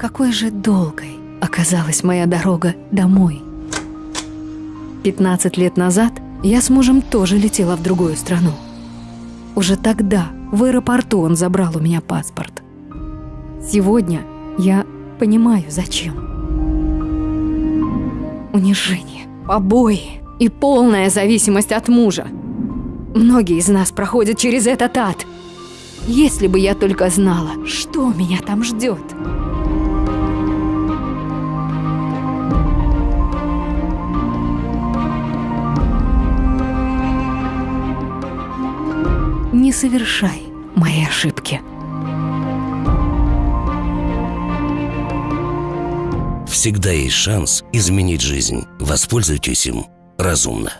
Какой же долгой оказалась моя дорога домой. 15 лет назад я с мужем тоже летела в другую страну. Уже тогда в аэропорту он забрал у меня паспорт. Сегодня я понимаю, зачем. Унижение, побои и полная зависимость от мужа. Многие из нас проходят через этот ад. Если бы я только знала, что меня там ждет. Не совершай мои ошибки. Всегда есть шанс изменить жизнь. Воспользуйтесь им разумно.